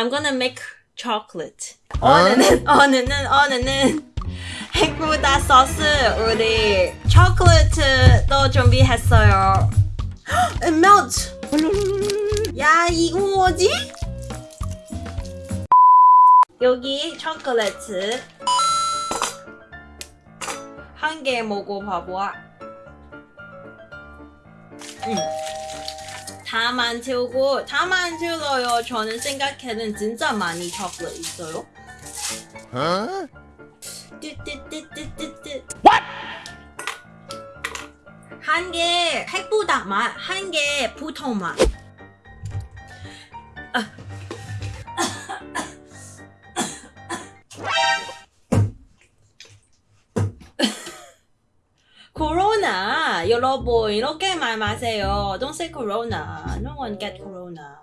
I'm gonna make chocolate. 오늘은 오늘은 오늘은 핵보다 소스 우리 초콜릿도 준비했어요. It melts. 야 이거 뭐지? 여기 초콜릿 한 개 먹어봐봐. 음. 다 만들고 다 만들어요. 저는 생각에는 진짜 많이 초콜릿 있어요. Huh? 뚜뚜뚜뚜뚜뚜. 한개 핵보다 맛, 한 개 보통 맛. 코로나 여러분 이렇게 말 마세요. Don't say corona. No one get corona.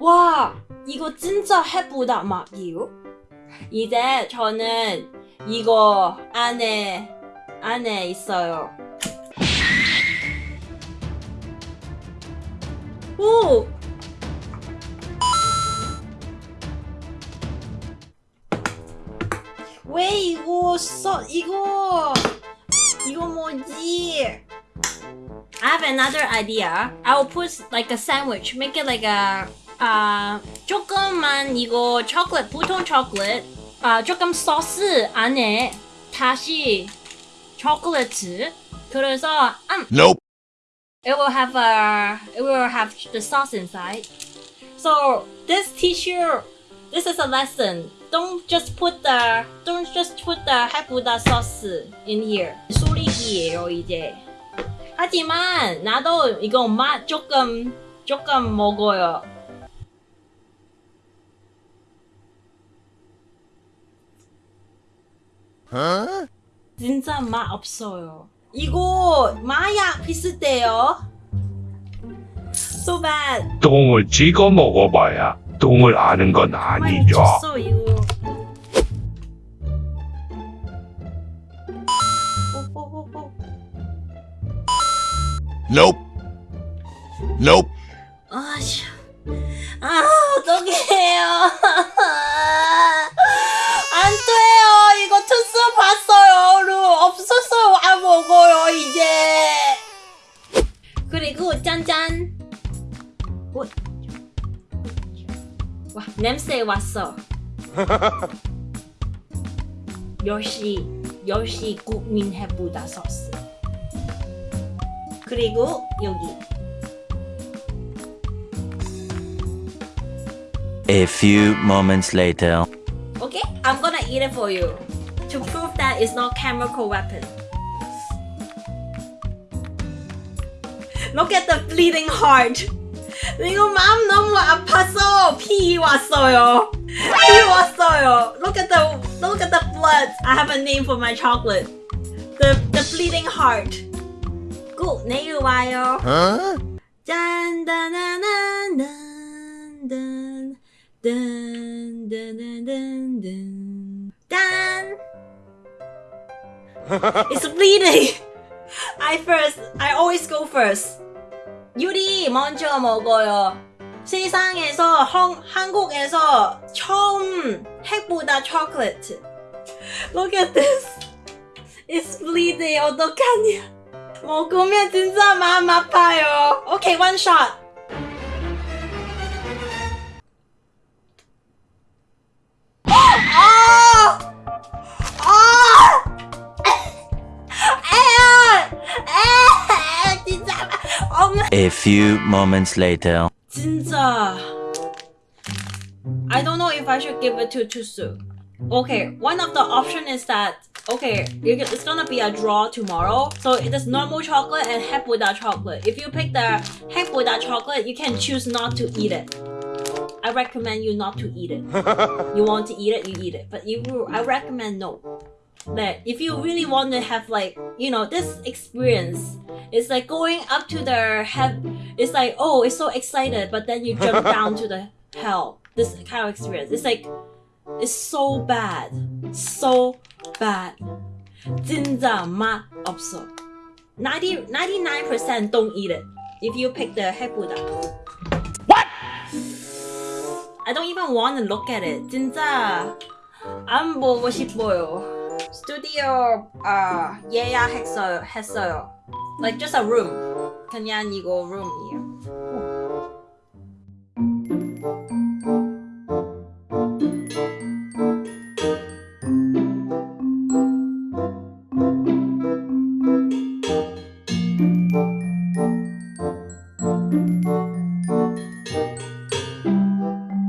와 이거 진짜 해보다 맛이요. 이제 저는 이거 안에 안에 있어요. 오 왜 이거 써 이거 이거 뭐지? I have another idea. I will put like a sandwich. Make it like a 아 조금만 이거 초콜릿 보통 초콜릿 아 조금 소스 안에 다시 초콜릿 그래서 음, Nope. it will have a it will have the sauce inside. So this teacher, this is a lesson. Don't just put the don't just put the 해보다 sauce in here. 소리기예요 이제. 하지만 나도 이거 맛 조금 조금 먹어요. Huh? 진짜 맛 없어요. 이거 마약 비슷해요. So bad. 똥을 찍어 먹어봐야 똥을 아는 건 아니죠. Nope. Nope. 아, 씨. 아, 어떡해요. 안 돼요. 이거 투스 봤어요. 루 없었어요. 안 먹어요, 이제. 그리고 짠짠. 오. 와, 냄새 왔어. 역시, 역시 국민 해보다 소스. 그리고 여기. A few moments later. Okay, I'm gonna eat it for you to prove that it's not chemical weapon. Look at the bleeding heart. 이거 마음 너무 아파서 피 왔어요. 피 왔어요. Look at the look at the blood. I have a name for my chocolate. The the bleeding heart. 꼭 내일 와요. 어? 짠다나나난단 It's bleeding. I first. I always go first. 유리 먼저 먹어요. 세상에서 헝, 한국에서 처음 핵불닭 초콜릿. Look at this. It's bleeding. 어떡하냐? 먹으면 진짜 마음 아파요. Okay, one shot. 아! 아! 에어! 에! 진짜 엄마 A few moments later. 진짜 I don't know if I should give it to Tusu. Okay, one of the option is that okay, it's gonna be a draw tomorrow. So it is normal chocolate and heck without chocolate. If you pick the heck without chocolate, you can choose not to eat it. I recommend you not to eat it. you want to eat it, you eat it. But you, I recommend no. That if you really want to have like you know this experience, it's like going up to the head. It's like oh, it's so excited, but then you jump down to the hell. This kind of experience. It's like it's so bad, so bad. 진짜 맛 없어. 90, 99% don't eat it. if you pick the 해보다. What? I don't even want to look at it. 진짜 안 보고 싶어요. 스튜디오 아 예약했어요. 했어요. Like just a room. 그냥 이거 room이에요.